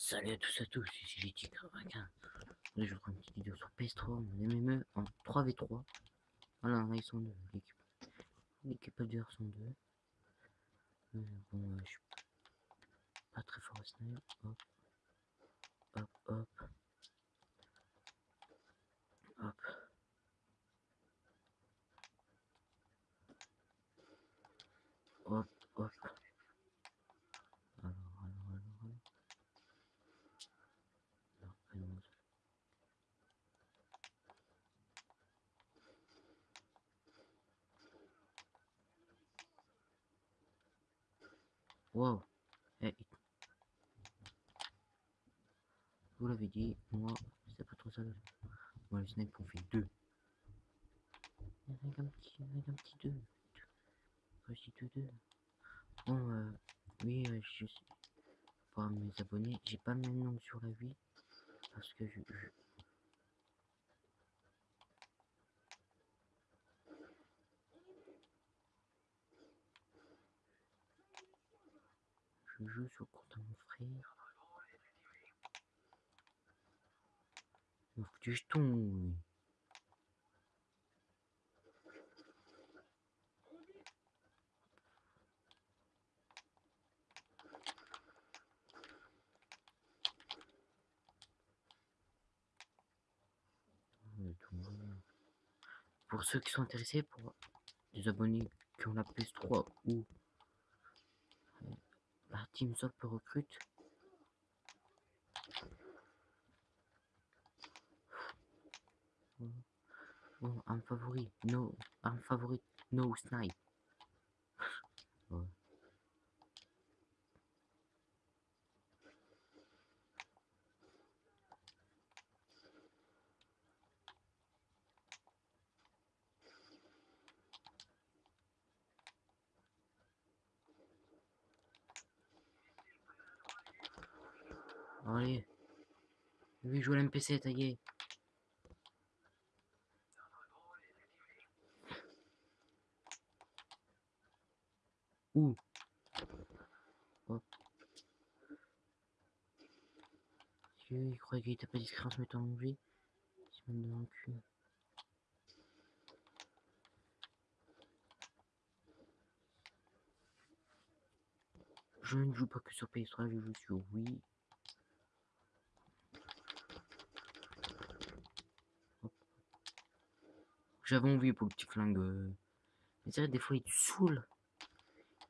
Salut à tous à tous, c'est GT95. Là, je reprends une petite vidéo sur PS3, mon MME en 3v3. Voilà, là, ils sont deux, l'équipe. L'équipe adverse sont deux. Euh, bon, je suis pas très fort à. Hop. Hop, hop. Hop. Hop, hop. Alors, alors, alors, alors. Non, pas une Wow. Eh, Vous l'avez dit, moi, c'est pas trop ça. Moi, le snipe, on fait deux. Avec un petit, avec un petit deux. Dis deux, deux. Bon, euh, oui, euh, je suis pour mes abonnés. J'ai pas le même nom sur la vie. Parce que je, je- je joue sur le compte de mon frère. Il m'a foutu jeton. Pour ceux qui sont intéressés, pour les abonnés qui ont la PS3 ou la Team Soft recrute, bon, un favori, no, un favori, no snipe. Ouais. Allez. Oui, joue à l'MPC, taillé. Hop. Dieu, il croyait qu'il était pas discret en se mettant en vie. Cul. Je ne joue pas que sur PS3, je joue sur Wii. J'avais envie pour le petit flingue. Mais c'est vrai, des fois, il te saoule.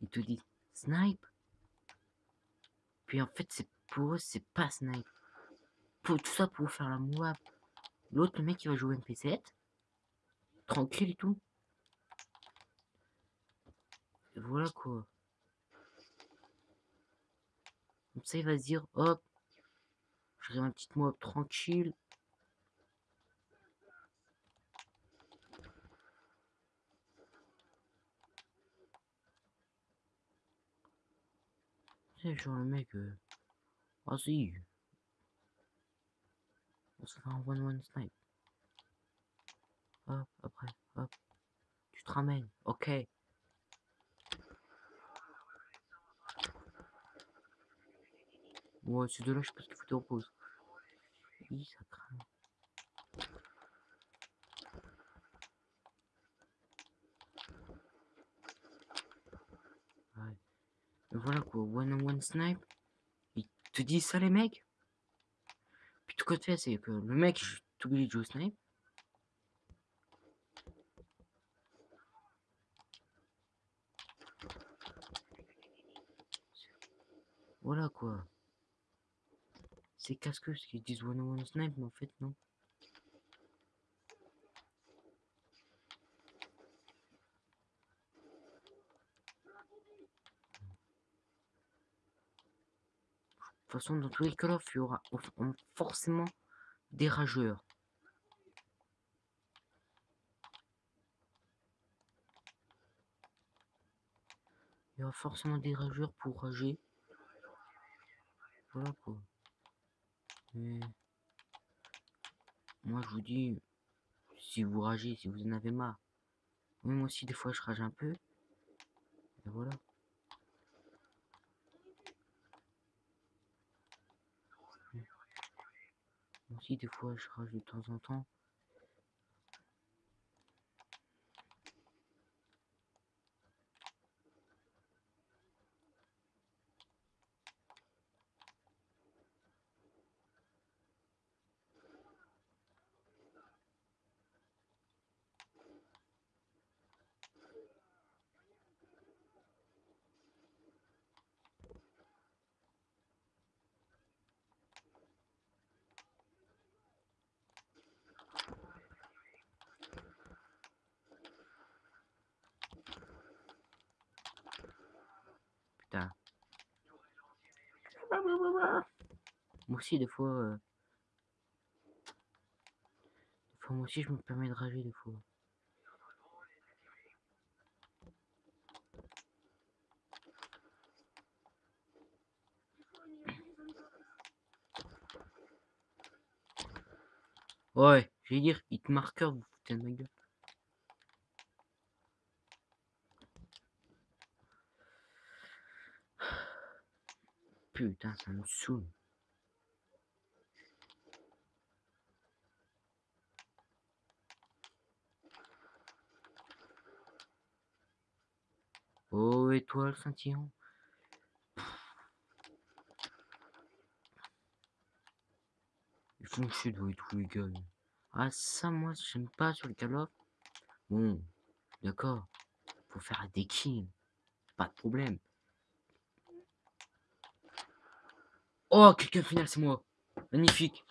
Il te dit snipe. Puis en fait, c'est pour eux, c'est pas snipe. Pour, tout ça pour faire la mouab. L'autre, le mec, il va jouer MP7. Tranquille et tout. Et voilà quoi. Comme ça, il va se dire, hop, je ferai ma petite mob tranquille. C'est genre le mec, euh... vas-y. On se fait un one-one snipe. Hop, après, hop. Tu te ramènes, ok. Ouais, ces deux-là, je sais pas ce qu'il faut te repose. Oui, ça craint. Ouais. Et voilà quoi, one on one snipe. Ils te disent ça les mecs. Puis tout fais, c'est que le mec, je t'oublie de jouer au snipe. Voilà quoi. C'est casse-que ce qu'ils disent one on one snipe, mais en fait non. De toute façon, dans tous les Call of, il y aura au- en- forcément des rageurs. Il y aura forcément des rageurs pour rager. Voilà quoi. Moi je vous dis, si vous ragez, si vous en avez marre. Oui, moi aussi des fois je rage un peu. Et voilà. Aussi, des fois, je rage de temps en temps. Putain. Moi aussi, des fois... euh, Des fois, moi aussi, je me permets de rager, des fois. Ouais, je vais dire, hit marqueur, vous foutez de ma gueule. Putain, ça me saoule. Oh, étoile scintillant. Ils font chier de tous les gars. Ah, ça, moi, j'aime pas sur le Call of. Bon, d'accord. Faut faire des kills. Pas de problème. Oh, quelqu'un final, c'est moi. Magnifique.